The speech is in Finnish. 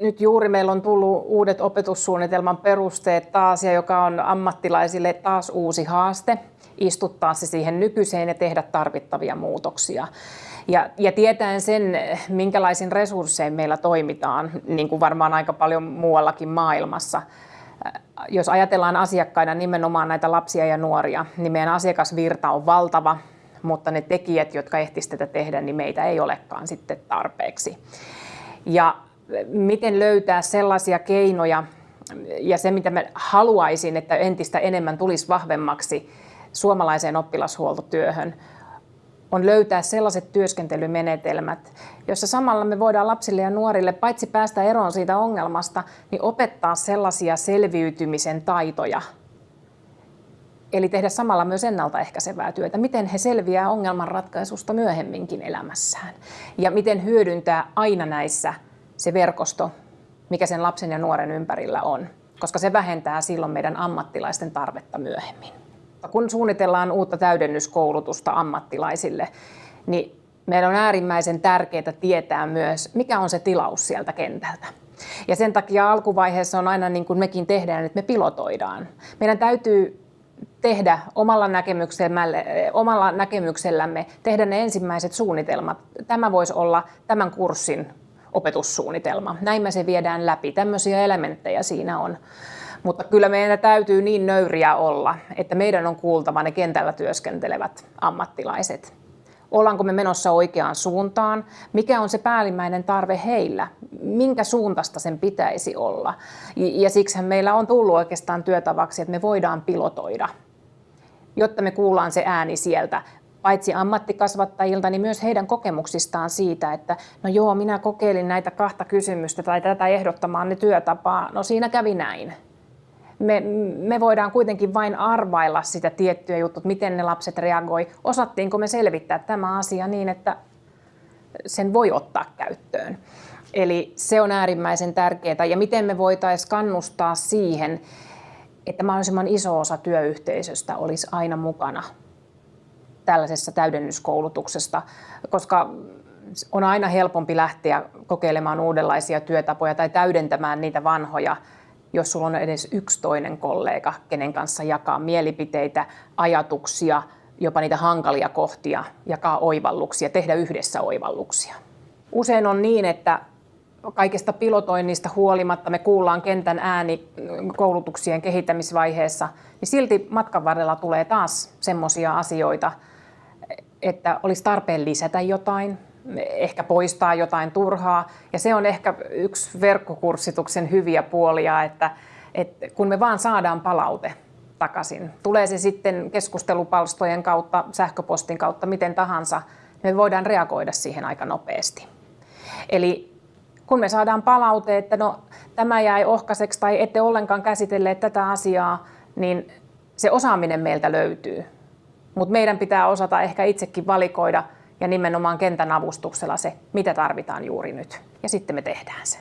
Nyt juuri meillä on tullut uudet opetussuunnitelman perusteet taas, ja joka on ammattilaisille taas uusi haaste istuttaa se siihen nykyiseen ja tehdä tarvittavia muutoksia. Ja, ja tietäen sen, minkälaisin resurssein meillä toimitaan, niin kuin varmaan aika paljon muuallakin maailmassa, jos ajatellaan asiakkaina nimenomaan näitä lapsia ja nuoria, niin meidän asiakasvirta on valtava, mutta ne tekijät, jotka ehtisivät tätä tehdä, niin meitä ei olekaan sitten tarpeeksi. Ja miten löytää sellaisia keinoja, ja se mitä mä haluaisin, että entistä enemmän tulisi vahvemmaksi suomalaiseen oppilashuoltotyöhön, on löytää sellaiset työskentelymenetelmät, joissa samalla me voidaan lapsille ja nuorille paitsi päästä eroon siitä ongelmasta, niin opettaa sellaisia selviytymisen taitoja. Eli tehdä samalla myös ennaltaehkäisevää työtä, miten he selviää ongelmanratkaisusta myöhemminkin elämässään. Ja miten hyödyntää aina näissä se verkosto, mikä sen lapsen ja nuoren ympärillä on, koska se vähentää silloin meidän ammattilaisten tarvetta myöhemmin. Kun suunnitellaan uutta täydennyskoulutusta ammattilaisille, niin meidän on äärimmäisen tärkeää tietää myös, mikä on se tilaus sieltä kentältä. Ja sen takia alkuvaiheessa on aina niin kuin mekin tehdään, että me pilotoidaan. Meidän täytyy tehdä omalla, omalla näkemyksellämme, tehdä ne ensimmäiset suunnitelmat. Tämä voisi olla tämän kurssin opetussuunnitelma. Näin me se viedään läpi. Tämmöisiä elementtejä siinä on. Mutta kyllä meidän täytyy niin nöyriä olla, että meidän on kuultava ne kentällä työskentelevät ammattilaiset. Ollaanko me menossa oikeaan suuntaan? Mikä on se päällimmäinen tarve heillä? Minkä suuntaista sen pitäisi olla? Ja siksi meillä on tullut oikeastaan työtavaksi, että me voidaan pilotoida, jotta me kuullaan se ääni sieltä paitsi ammattikasvattajilta, niin myös heidän kokemuksistaan siitä, että no joo, minä kokeilin näitä kahta kysymystä tai tätä ehdottamaan ne työtapaa, no siinä kävi näin me, me voidaan kuitenkin vain arvailla sitä tiettyä juttua, miten ne lapset reagoi. Osattiinko me selvittää tämä asia niin, että sen voi ottaa käyttöön. Eli se on äärimmäisen tärkeää. Ja miten me voitaisiin kannustaa siihen, että mahdollisimman iso osa työyhteisöstä olisi aina mukana tällaisessa täydennyskoulutuksesta, koska on aina helpompi lähteä kokeilemaan uudenlaisia työtapoja tai täydentämään niitä vanhoja jos sulla on edes yksi toinen kollega, kenen kanssa jakaa mielipiteitä, ajatuksia, jopa niitä hankalia kohtia, jakaa oivalluksia, tehdä yhdessä oivalluksia. Usein on niin, että kaikesta pilotoinnista huolimatta me kuullaan kentän ääni koulutuksien kehittämisvaiheessa, niin silti matkan varrella tulee taas semmoisia asioita, että olisi tarpeen lisätä jotain, ehkä poistaa jotain turhaa. Ja se on ehkä yksi verkkokurssituksen hyviä puolia, että, että kun me vaan saadaan palaute takaisin, tulee se sitten keskustelupalstojen kautta, sähköpostin kautta, miten tahansa, me voidaan reagoida siihen aika nopeasti. Eli kun me saadaan palaute, että no, tämä jäi ohkaiseksi tai ette ollenkaan käsitelleet tätä asiaa, niin se osaaminen meiltä löytyy. Mutta meidän pitää osata ehkä itsekin valikoida – ja nimenomaan kentän avustuksella se, mitä tarvitaan juuri nyt. Ja sitten me tehdään se.